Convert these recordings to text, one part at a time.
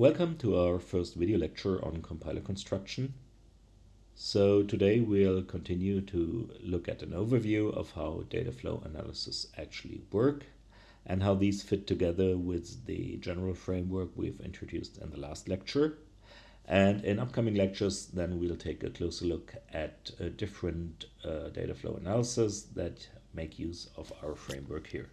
Welcome to our first video lecture on compiler construction. So today we'll continue to look at an overview of how data flow analysis actually work and how these fit together with the general framework we've introduced in the last lecture. And in upcoming lectures, then we'll take a closer look at different uh, data flow analysis that make use of our framework here.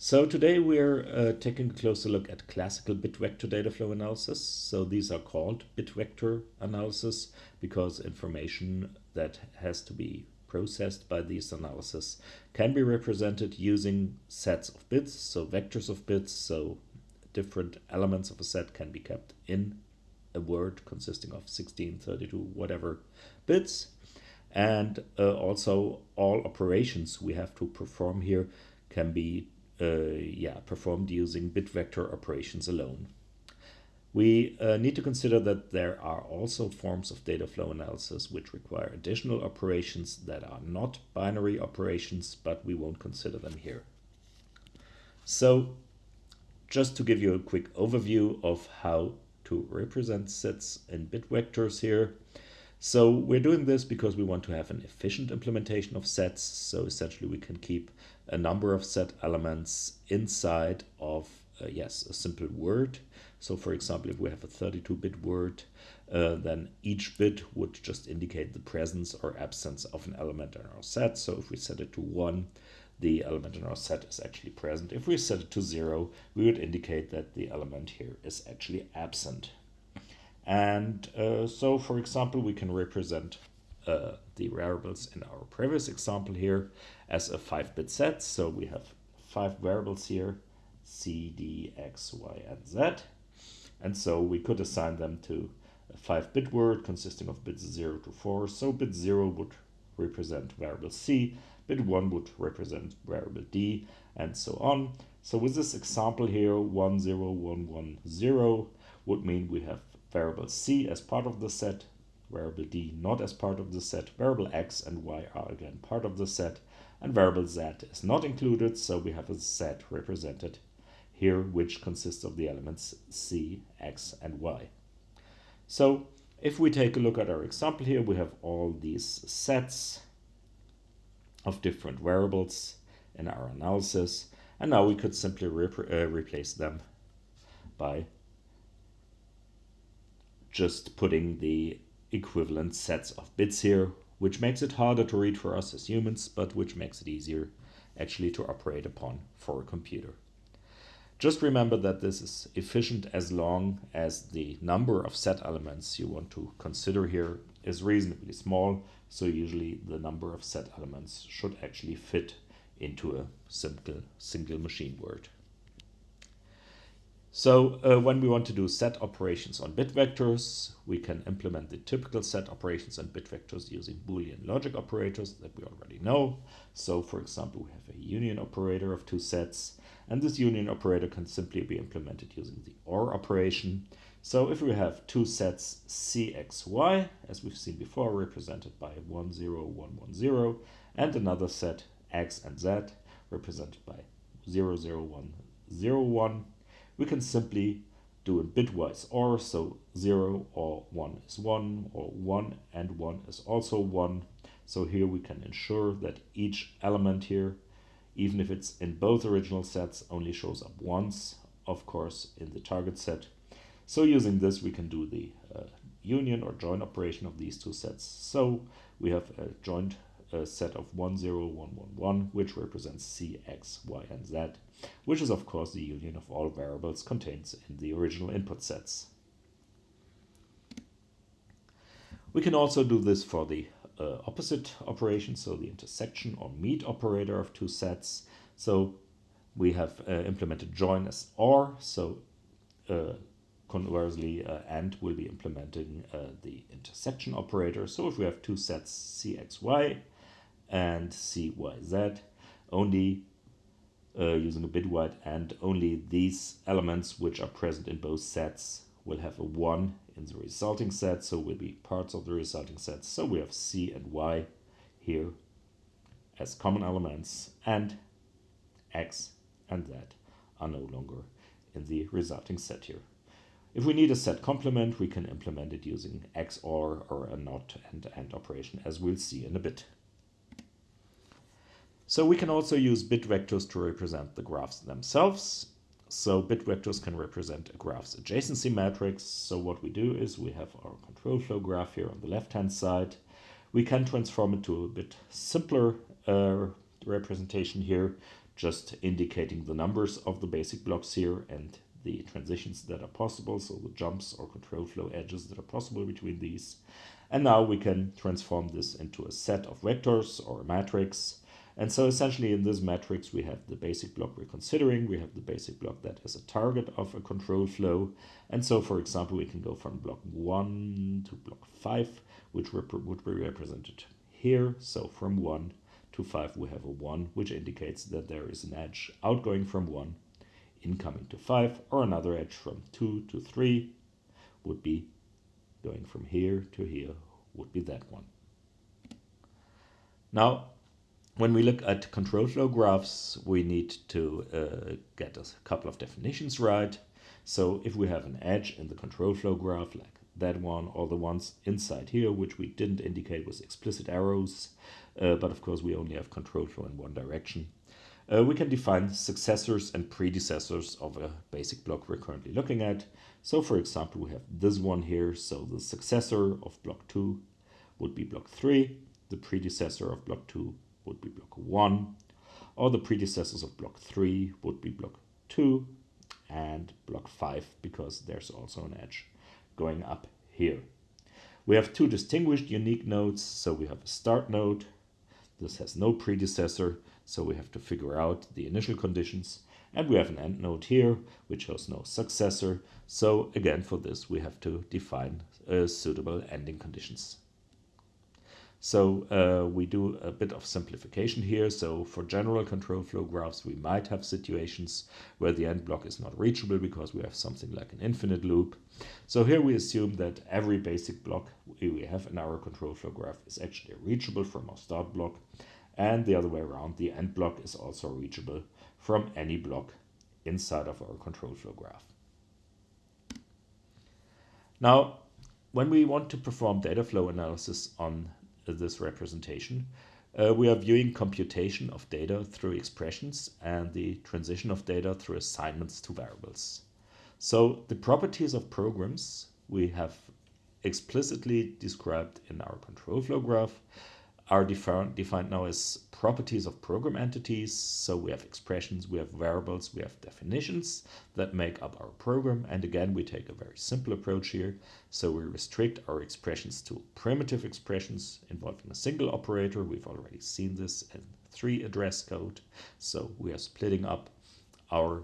So today we're uh, taking a closer look at classical bit vector data flow analysis. So these are called bit vector analysis because information that has to be processed by these analysis can be represented using sets of bits, so vectors of bits, so different elements of a set can be kept in a word consisting of 16, 32, whatever bits. And uh, also all operations we have to perform here can be yeah, performed using bit vector operations alone. We uh, need to consider that there are also forms of data flow analysis which require additional operations that are not binary operations, but we won't consider them here. So just to give you a quick overview of how to represent sets in bit vectors here. So we're doing this because we want to have an efficient implementation of sets. So essentially we can keep a number of set elements inside of, uh, yes, a simple word. So for example, if we have a 32-bit word, uh, then each bit would just indicate the presence or absence of an element in our set. So if we set it to 1, the element in our set is actually present. If we set it to 0, we would indicate that the element here is actually absent. And uh, so, for example, we can represent uh, the variables in our previous example here as a 5-bit set. So we have five variables here, c, d, x, y, and z. And so we could assign them to a 5-bit word consisting of bits 0 to 4. So bit 0 would represent variable c, bit 1 would represent variable d, and so on. So with this example here, 1, 0, 1, 1, 0 would mean we have variable c as part of the set, variable d not as part of the set, variable x and y are again part of the set, and variable z is not included, so we have a set represented here which consists of the elements c, x, and y. So if we take a look at our example here, we have all these sets of different variables in our analysis, and now we could simply uh, replace them by just putting the equivalent sets of bits here, which makes it harder to read for us as humans, but which makes it easier actually to operate upon for a computer. Just remember that this is efficient as long as the number of set elements you want to consider here is reasonably small, so usually the number of set elements should actually fit into a simple single machine word. So uh, when we want to do set operations on bit vectors, we can implement the typical set operations on bit vectors using Boolean logic operators that we already know. So for example, we have a union operator of two sets, and this union operator can simply be implemented using the OR operation. So if we have two sets cxy, as we've seen before, represented by 1, 0, 1, 1, 0, and another set x and z, represented by 0, 0, 1, 0, 1, we can simply do a bitwise OR, so 0 or 1 is 1, or 1 and 1 is also 1. So here we can ensure that each element here, even if it's in both original sets, only shows up once, of course, in the target set. So using this, we can do the uh, union or join operation of these two sets. So we have a joint a set of 1, 0, 1, 1, 1, which represents c, x, y, and z, which is of course the union of all variables contained in the original input sets. We can also do this for the uh, opposite operation, so the intersection or meet operator of two sets. So we have uh, implemented join as OR, so uh, conversely uh, AND will be implementing uh, the intersection operator. So if we have two sets CXY and CYZ only uh, using a bitwise and only these elements which are present in both sets will have a 1 in the resulting set, so will be parts of the resulting set. So we have C and Y here as common elements and X and Z are no longer in the resulting set here. If we need a set complement, we can implement it using XOR or a NOT and AND operation, as we'll see in a bit. So we can also use bit vectors to represent the graphs themselves. So bit vectors can represent a graph's adjacency matrix. So what we do is we have our control flow graph here on the left-hand side. We can transform it to a bit simpler uh, representation here, just indicating the numbers of the basic blocks here and the transitions that are possible, so the jumps or control flow edges that are possible between these. And now we can transform this into a set of vectors or a matrix and so essentially in this matrix, we have the basic block we're considering. We have the basic block that is a target of a control flow. And so, for example, we can go from block 1 to block 5, which would be represented here. So from 1 to 5, we have a 1, which indicates that there is an edge outgoing from 1, incoming to 5, or another edge from 2 to 3 would be going from here to here, would be that one. Now, when we look at control flow graphs, we need to uh, get a couple of definitions right. So if we have an edge in the control flow graph, like that one, or the ones inside here, which we didn't indicate with explicit arrows, uh, but of course we only have control flow in one direction. Uh, we can define successors and predecessors of a basic block we're currently looking at. So for example, we have this one here. So the successor of block 2 would be block 3. The predecessor of block 2 would be block 1, or the predecessors of block 3 would be block 2 and block 5 because there's also an edge going up here. We have two distinguished unique nodes, so we have a start node. This has no predecessor, so we have to figure out the initial conditions. And we have an end node here, which has no successor. So again, for this, we have to define uh, suitable ending conditions. So uh, we do a bit of simplification here. So for general control flow graphs, we might have situations where the end block is not reachable because we have something like an infinite loop. So here we assume that every basic block we have in our control flow graph is actually reachable from our start block. And the other way around, the end block is also reachable from any block inside of our control flow graph. Now, when we want to perform data flow analysis on this representation. Uh, we are viewing computation of data through expressions and the transition of data through assignments to variables. So the properties of programs we have explicitly described in our control flow graph are defined, defined now as properties of program entities. So we have expressions, we have variables, we have definitions that make up our program. And again, we take a very simple approach here. So we restrict our expressions to primitive expressions involving a single operator. We've already seen this in three address code. So we are splitting up our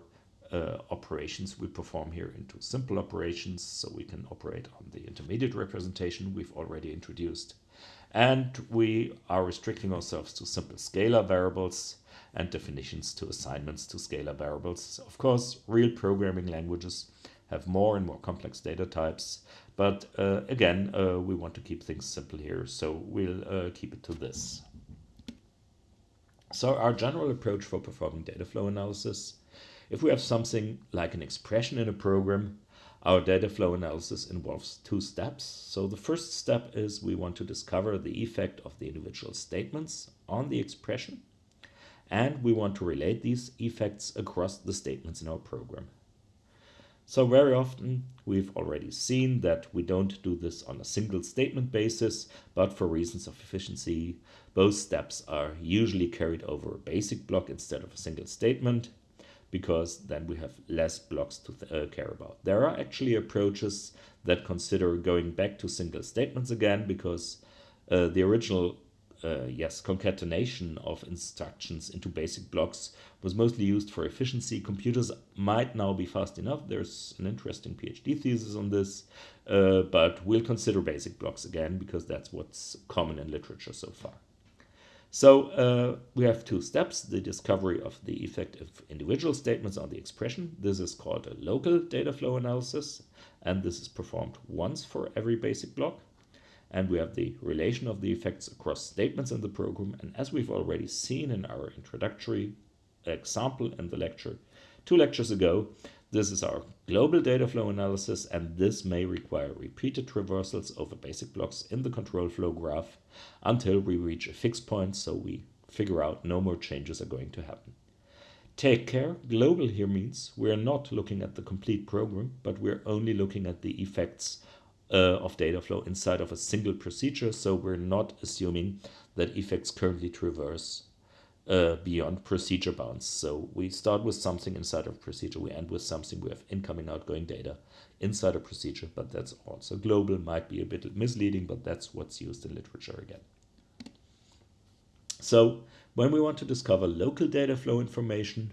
uh, operations we perform here into simple operations so we can operate on the intermediate representation we've already introduced and we are restricting ourselves to simple scalar variables and definitions to assignments to scalar variables. Of course, real programming languages have more and more complex data types, but uh, again, uh, we want to keep things simple here, so we'll uh, keep it to this. So our general approach for performing data flow analysis, if we have something like an expression in a program, our data flow analysis involves two steps. So the first step is we want to discover the effect of the individual statements on the expression. And we want to relate these effects across the statements in our program. So very often we've already seen that we don't do this on a single statement basis, but for reasons of efficiency, both steps are usually carried over a basic block instead of a single statement because then we have less blocks to uh, care about. There are actually approaches that consider going back to single statements again because uh, the original uh, yes concatenation of instructions into basic blocks was mostly used for efficiency. Computers might now be fast enough. There's an interesting PhD thesis on this, uh, but we'll consider basic blocks again because that's what's common in literature so far. So uh, we have two steps, the discovery of the effect of individual statements on the expression. This is called a local data flow analysis, and this is performed once for every basic block. And we have the relation of the effects across statements in the program. And as we've already seen in our introductory example in the lecture two lectures ago, This is our global data flow analysis, and this may require repeated traversals over basic blocks in the control flow graph until we reach a fixed point so we figure out no more changes are going to happen. Take care, global here means we're not looking at the complete program, but we're only looking at the effects uh, of data flow inside of a single procedure, so we're not assuming that effects currently traverse uh, beyond procedure bounds. So we start with something inside of procedure, we end with something, we have incoming, outgoing data inside a procedure, but that's also global, might be a bit misleading, but that's what's used in literature again. So when we want to discover local data flow information,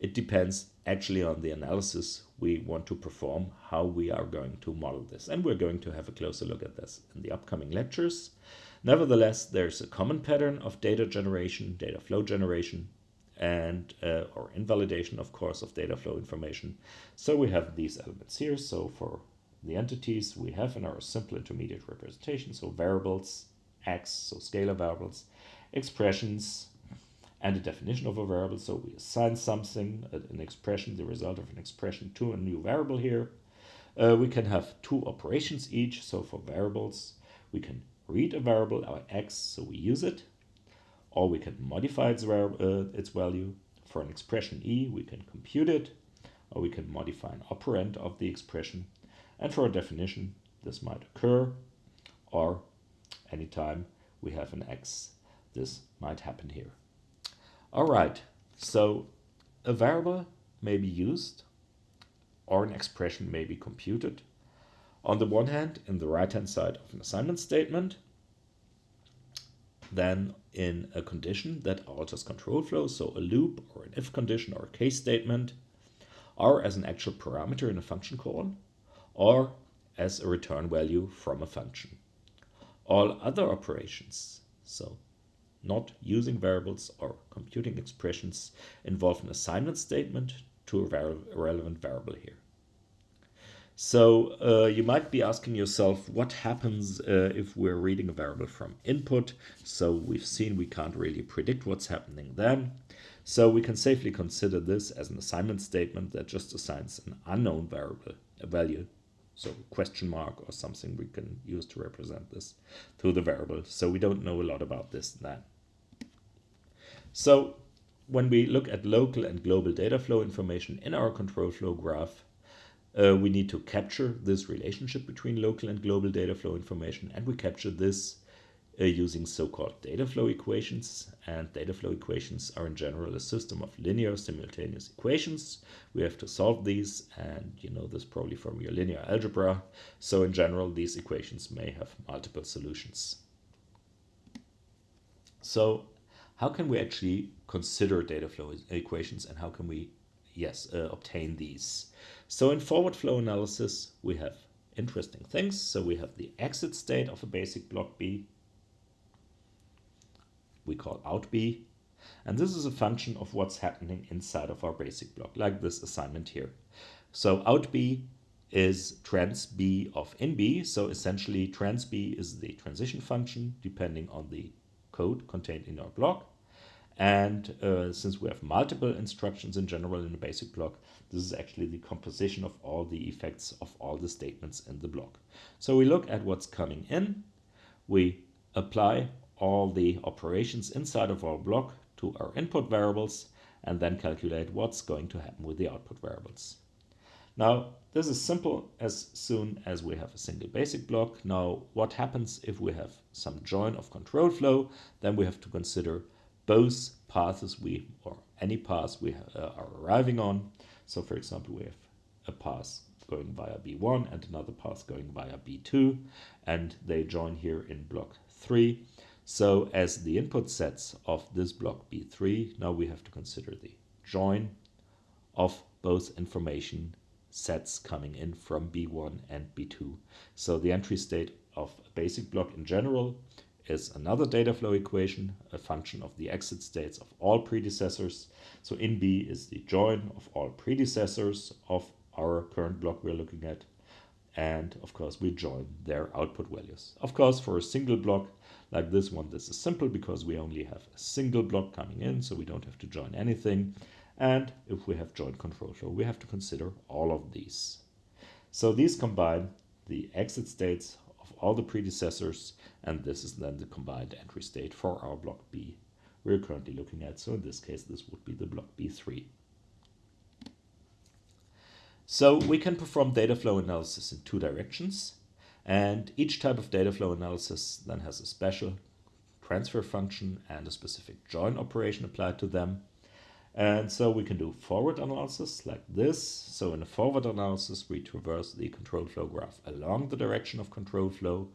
it depends actually on the analysis we want to perform, how we are going to model this. And we're going to have a closer look at this in the upcoming lectures. Nevertheless, there's a common pattern of data generation, data flow generation, and uh, or invalidation, of course, of data flow information. So we have these elements here. So for the entities we have in our simple intermediate representation, so variables, x, so scalar variables, expressions, and a definition of a variable. So we assign something, an expression, the result of an expression to a new variable here. Uh, we can have two operations each. So for variables, we can read a variable, our x, so we use it, or we can modify its, uh, its value. For an expression e, we can compute it, or we can modify an operand of the expression. And for a definition, this might occur, or anytime we have an x, this might happen here. All right, so a variable may be used or an expression may be computed on the one hand, in the right-hand side of an assignment statement, then in a condition that alters control flow, so a loop or an if condition or a case statement, or as an actual parameter in a function call, or as a return value from a function. All other operations, so not using variables or computing expressions, involve an assignment statement to a relevant variable here. So uh, you might be asking yourself, what happens uh, if we're reading a variable from input? So we've seen we can't really predict what's happening then. So we can safely consider this as an assignment statement that just assigns an unknown variable, a value, so question mark or something we can use to represent this to the variable. So we don't know a lot about this then. So when we look at local and global data flow information in our control flow graph, uh, we need to capture this relationship between local and global data flow information, and we capture this uh, using so-called data flow equations. And data flow equations are in general a system of linear simultaneous equations. We have to solve these, and you know this probably from your linear algebra. So in general, these equations may have multiple solutions. So how can we actually consider data flow equations and how can we, yes, uh, obtain these? So in forward flow analysis, we have interesting things. So we have the exit state of a basic block B. We call out B. And this is a function of what's happening inside of our basic block, like this assignment here. So out B is trans B of in B. So essentially trans B is the transition function depending on the code contained in our block. And uh, since we have multiple instructions in general in a basic block, this is actually the composition of all the effects of all the statements in the block. So we look at what's coming in, we apply all the operations inside of our block to our input variables, and then calculate what's going to happen with the output variables. Now, this is simple as soon as we have a single basic block. Now, what happens if we have some join of control flow? Then we have to consider both paths we, or any path we uh, are arriving on. So for example, we have a path going via B1 and another path going via B2, and they join here in block 3. So as the input sets of this block B3, now we have to consider the join of both information sets coming in from B1 and B2. So the entry state of a basic block in general is another data flow equation, a function of the exit states of all predecessors. So in B is the join of all predecessors of our current block we're looking at. And of course, we join their output values. Of course, for a single block like this one, this is simple because we only have a single block coming in, so we don't have to join anything. And if we have joint control flow, we have to consider all of these. So these combine the exit states all the predecessors, and this is then the combined entry state for our block B we're currently looking at. So in this case, this would be the block B3. So we can perform data flow analysis in two directions. And each type of data flow analysis then has a special transfer function and a specific join operation applied to them. And so we can do forward analysis like this. So in a forward analysis, we traverse the control flow graph along the direction of control flow.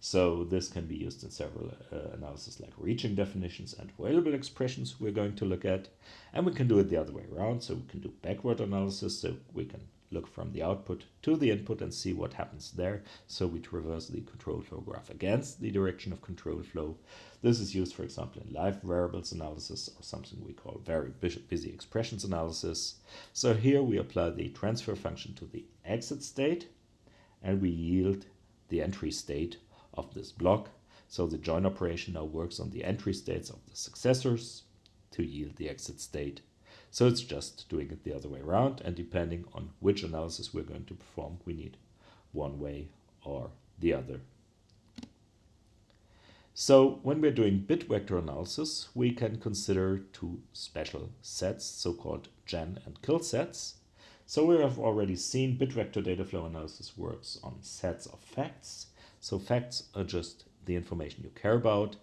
So this can be used in several uh, like reaching definitions and available expressions we're going to look at. And we can do it the other way around. So we can do backward analysis. So we can look from the output to the input and see what happens there. So we traverse the control flow graph against the direction of control flow. This is used, for example, in live variables analysis or something we call very busy expressions analysis. So here we apply the transfer function to the exit state and we yield the entry state of this block. So the join operation now works on the entry states of the successors to yield the exit state. So it's just doing it the other way around and depending on which analysis we're going to perform, we need one way or the other. So when we're doing bit vector analysis, we can consider two special sets, so-called gen and kill sets. So we have already seen bit vector data flow analysis works on sets of facts so facts are just the information you care about,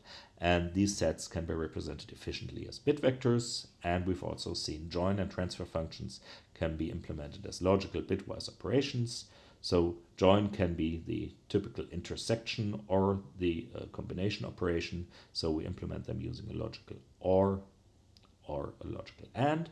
and these sets can be represented efficiently as bit vectors, and we've also seen join and transfer functions can be implemented as logical bitwise operations. So join can be the typical intersection or the uh, combination operation, so we implement them using a logical OR or a logical AND.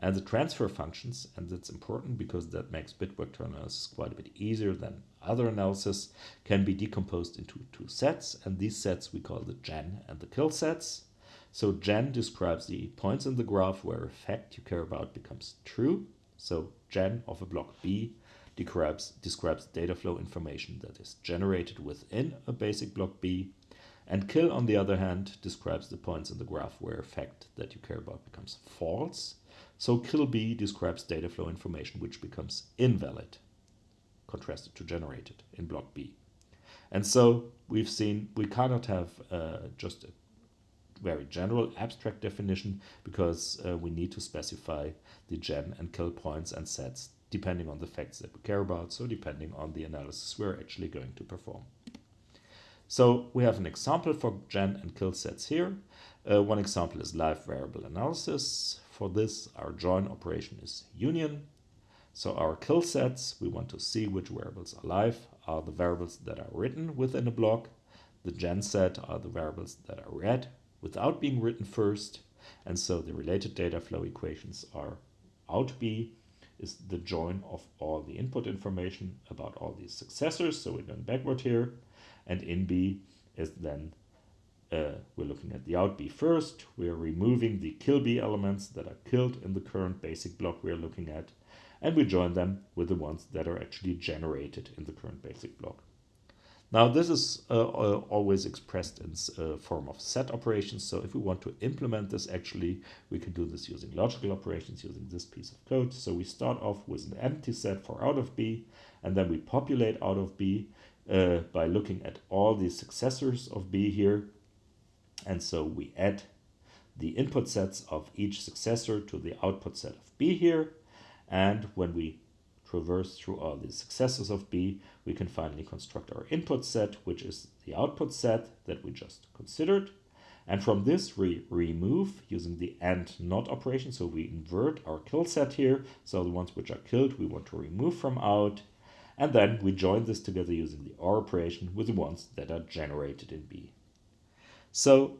And the transfer functions, and that's important because that makes bit vector analysis quite a bit easier than other analysis, can be decomposed into two sets. And these sets we call the gen and the kill sets. So gen describes the points in the graph where a fact you care about becomes true. So gen of a block B describes, describes data flow information that is generated within a basic block B. And kill, on the other hand, describes the points in the graph where a fact that you care about becomes false. So kill B describes data flow information which becomes invalid, contrasted to generated in block B. And so we've seen we cannot have uh, just a very general abstract definition because uh, we need to specify the gen and kill points and sets depending on the facts that we care about, so depending on the analysis we're actually going to perform. So we have an example for gen and kill sets here. Uh, one example is live variable analysis. For this, our join operation is union. So our kill sets, we want to see which variables are live, are the variables that are written within a block. The gen set are the variables that are read without being written first. And so the related data flow equations are out B is the join of all the input information about all these successors. So we're going backward here. And in B is then uh, we're looking at the out B first. We're removing the kill B elements that are killed in the current basic block we're looking at. And we join them with the ones that are actually generated in the current basic block. Now this is uh, uh, always expressed in uh, form of set operations. So if we want to implement this actually, we can do this using logical operations using this piece of code. So we start off with an empty set for out of B, and then we populate out of B uh, by looking at all the successors of B here and so we add the input sets of each successor to the output set of B here. And when we traverse through all the successors of B, we can finally construct our input set, which is the output set that we just considered. And from this, we remove using the AND NOT operation. So we invert our kill set here. So the ones which are killed, we want to remove from out. And then we join this together using the OR operation with the ones that are generated in B. So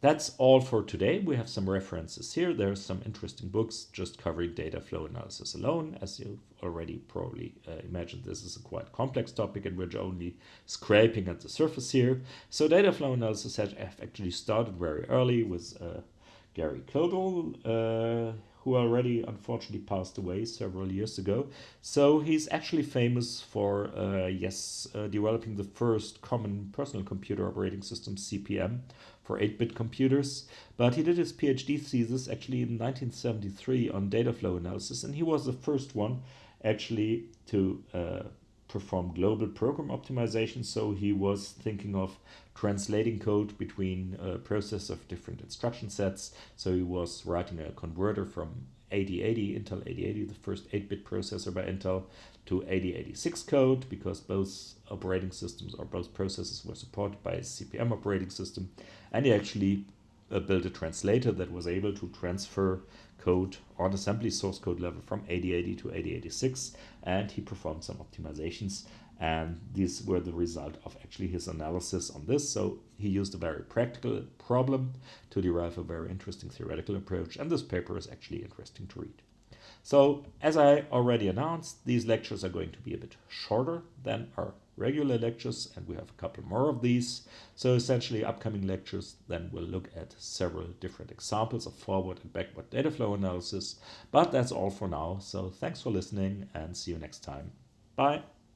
that's all for today. We have some references here. There's some interesting books just covering data flow analysis alone. As you've already probably uh, imagined, this is a quite complex topic and we're only scraping at the surface here. So data flow analysis has actually started very early with uh, Gary Kildall, uh, who already unfortunately passed away several years ago. So he's actually famous for, uh, yes, uh, developing the first common personal computer operating system, CP/M, for 8-bit computers. But he did his PhD thesis actually in 1973 on data flow analysis, and he was the first one actually to uh, perform global program optimization. So he was thinking of translating code between a process of different instruction sets. So he was writing a converter from 8080, Intel 8080, the first 8-bit processor by Intel, to 8086 code because both operating systems or both processors were supported by a CP/M operating system. And he actually uh, built a translator that was able to transfer code on assembly source code level from 8080 to 8086 and he performed some optimizations. And these were the result of actually his analysis on this. So he used a very practical problem to derive a very interesting theoretical approach and this paper is actually interesting to read so as i already announced these lectures are going to be a bit shorter than our regular lectures and we have a couple more of these. So essentially upcoming lectures then will look at several different examples of forward and backward data flow analysis. But that's all for now. So thanks for listening and see you next time. Bye